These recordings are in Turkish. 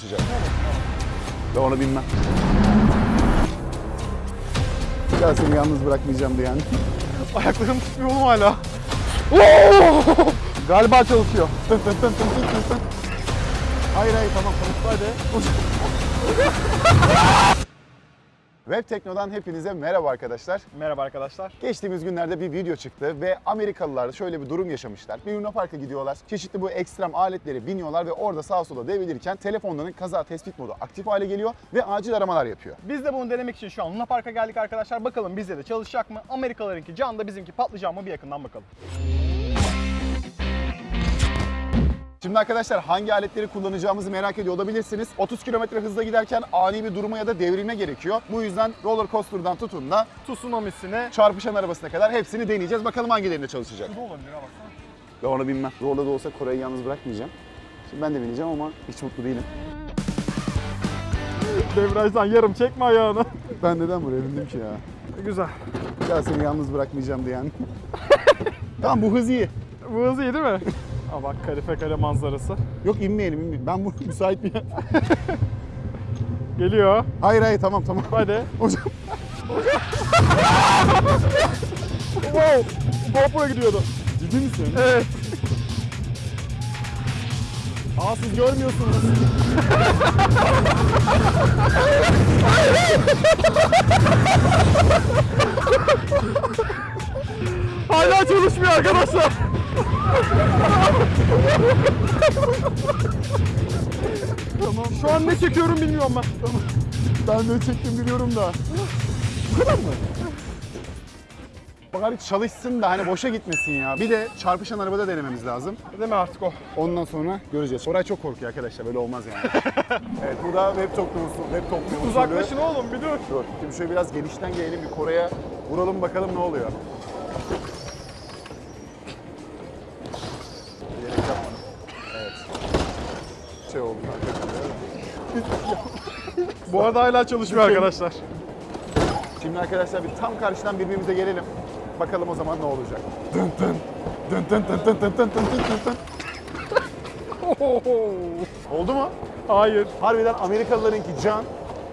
Sıcak. Ben onu bilmem. Ya seni yalnız bırakmayacağım diye yani. Ayaklarım tutmuyor oğlum hala. Galiba çalışıyor. Tın tın tın tın tın tın. Hayır hayır tamam tamam hadi. Web Tekno'dan hepinize merhaba arkadaşlar. Merhaba arkadaşlar. Geçtiğimiz günlerde bir video çıktı ve Amerikalılar şöyle bir durum yaşamışlar. Bir Luna Park'a gidiyorlar. Çeşitli bu ekstrem aletleri biniyorlar ve orada sağa sola devrilirken telefonların kaza tespit modu aktif hale geliyor ve acil aramalar yapıyor. Biz de bunu denemek için şu an Luna Park'a geldik arkadaşlar. Bakalım bizde de çalışacak mı? Amerikalılarınki can da bizimki patlayacak mı? Bir yakından bakalım. Şimdi arkadaşlar hangi aletleri kullanacağımızı merak ediyor olabilirsiniz. 30 km hızla giderken ani bir duruma ya da devrilme gerekiyor. Bu yüzden roller coaster'dan tutun da Tsunami'sine çarpışan arabasına kadar hepsini deneyeceğiz. Bakalım hangilerinde çalışacak. Bu da olabilir ha baksana. Ben onu bilmem. Zorla da olsa Kore'yi yalnız bırakmayacağım. Şimdi ben de bineceğim ama hiç mutlu değilim. Devrajdan yarım çekme ayağını. Ben neden buraya bindim ki ya? Güzel. Ya seni yalnız bırakmayacağım diye yani. tamam bu hız iyi. Bu hız iyi değil mi? Aa bak kalife kale manzarası. Yok inmeyelim inmeyelim. Ben bu müsait bir yer. Geliyor. Hayır hayır tamam tamam. Hadi. Hocam wow. GoPro gidiyordu. ciddi misin? Evet. Aa siz görmüyorsunuz. Hala çalışmıyor arkadaşlar. Tamam. Şu an ne çekiyorum bilmiyorum ben. Ben de çektim biliyorum da. Bu kadar mı? Bari çalışsın da hani boşa gitmesin ya. Bir de çarpışan arabada denememiz lazım. Değil mi artık o? Ondan sonra göreceğiz. Koray çok korkuyor arkadaşlar. Böyle olmaz yani. evet bu da web toplumu, web toplumu usulü. Uzaklaşın oğlum bir dur. Dur. Şimdi şöyle biraz genişten gelelim bir Kore'ye vuralım bakalım ne oluyor. Şey oldu. Bu arada hala çalışmıyor arkadaşlar. Şimdi arkadaşlar bir tam karşıdan birbirimize gelelim. Bakalım o zaman ne olacak. Dın dın. Dın dın dın dın dın dın dın dın dın. Oldu mu? Hayır. Harbiden Amerikalılarınki can,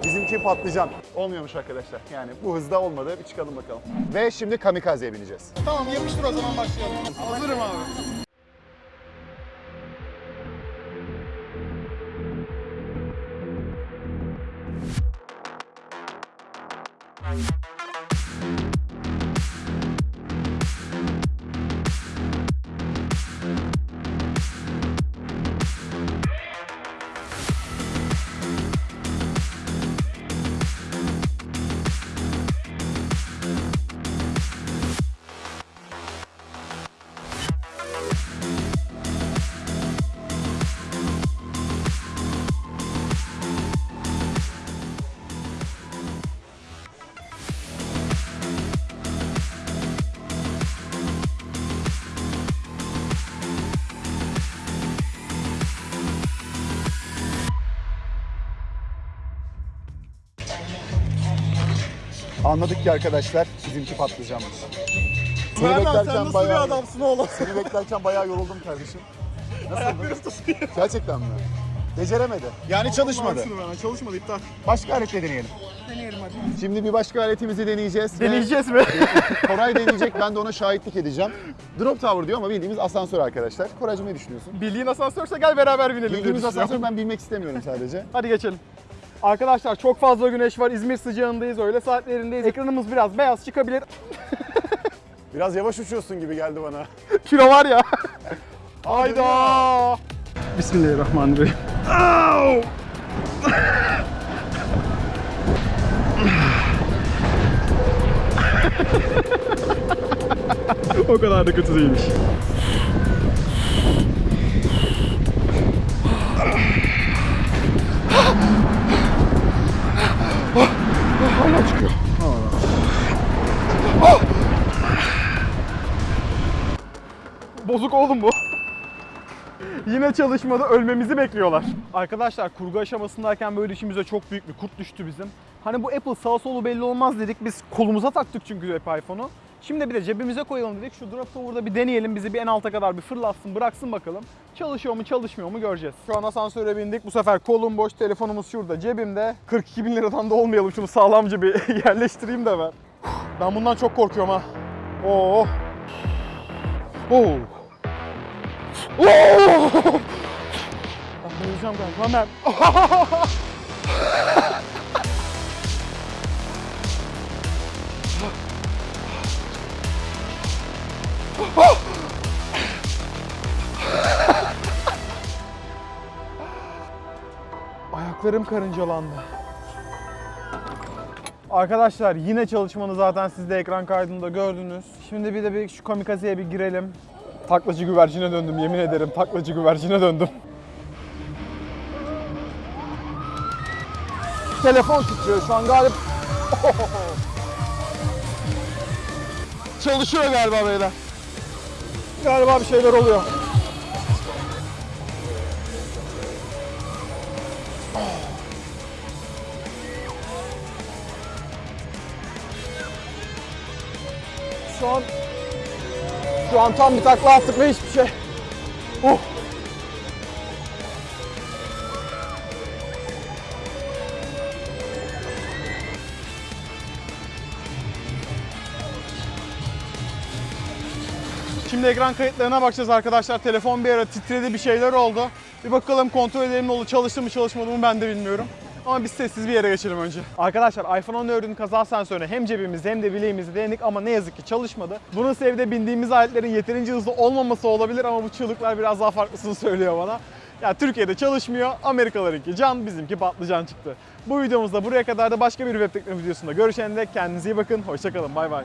bizimki patlıcan. Olmuyormuş arkadaşlar. Yani bu hızda olmadı. Bir çıkalım bakalım. Ve şimdi kamikazeye bineceğiz. Tamam yapıştır o zaman başlayalım. Hazırım abi. Anladık ki arkadaşlar bizimki patlıcanmış. Seni Merdan sen beklerken nasıl bayağı, bir adamsın oğlum? Seni beklerken bayağı yoruldum kardeşim. Tutuyor. Gerçekten mi? Beceremedi. Yani çalışmadı. Bana çalışmadı iptal. Başka aletle deneyelim. Deneyelim hadi. Şimdi bir başka aletimizi deneyeceğiz. ve Deneyeceğiz mi? Koray deneyecek, ben de ona şahitlik edeceğim. Drop Tower diyor ama bildiğimiz asansör arkadaşlar. Koraycığım ne düşünüyorsun? Bildiğin asansörse gel beraber binelim. Bildiğimiz asansör ben bilmek istemiyorum sadece. Hadi geçelim. Arkadaşlar çok fazla güneş var. İzmir sıcağındayız. Öğle saatlerindeyiz. Ekranımız biraz beyaz çıkabilir. Biraz yavaş uçuyorsun gibi geldi bana. Kilo var ya. Hayda. Bismillahirrahmanirrahim. O kadar da kötü değilmiş. Bozuk oğlum bu. Yine çalışmadı, ölmemizi bekliyorlar. Arkadaşlar kurgu aşamasındayken böyle işimize çok büyük bir kurt düştü bizim. Hani bu Apple sağ solu belli olmaz dedik. Biz kolumuza taktık çünkü hep iPhone'u. Şimdi bir de cebimize koyalım dedik. Şu drop tower'da bir deneyelim. Bizi bir en alta kadar bir fırlatsın, bıraksın bakalım. Çalışıyor mu, çalışmıyor mu göreceğiz. Şu an asansöre bindik. Bu sefer kolum boş, telefonumuz şurada cebimde. 42 bin liradan da olmayalım. Şunu sağlamca bir yerleştireyim de ben. Ben bundan çok korkuyorum ha. Oo. Oo. Oo. Ben bayılacağım galiba. Ben... Ayaklarım karıncalandı. Arkadaşlar yine çalışmanı zaten siz de ekran kaydında gördünüz. Şimdi bir de bir şu kamikazeye bir girelim. Taklacı güvercine döndüm yemin ederim taklacı güvercine döndüm. Telefon titriyor şu an galiba. Çalışıyor galiba beyler. Galiba bir şeyler oluyor. Şu an şu an tam bir takla attık ve hiçbir şey. Uh. Şimdi ekran kayıtlarına bakacağız arkadaşlar. Telefon bir ara titredi bir şeyler oldu. Bir bakalım kontrol edelim ne oldu. Çalıştı mı çalışmadı mı ben de bilmiyorum. Ama biz sessiz bir yere geçelim önce. Arkadaşlar iPhone 14'ün kaza sensörünü hem cebimizde hem de bileğimizde denedik ama ne yazık ki çalışmadı. Bunun sebebi bindiğimiz aletlerin yeterince hızlı olmaması olabilir ama bu çığlıklar biraz daha farklısını söylüyor bana. Ya Türkiye'de çalışmıyor, Amerikalarınki can, bizimki patlıcan çıktı. Bu videomuzda buraya kadar da başka bir web teknoloji videosunda görüşene dek kendinize iyi bakın, hoşçakalın, bay bay.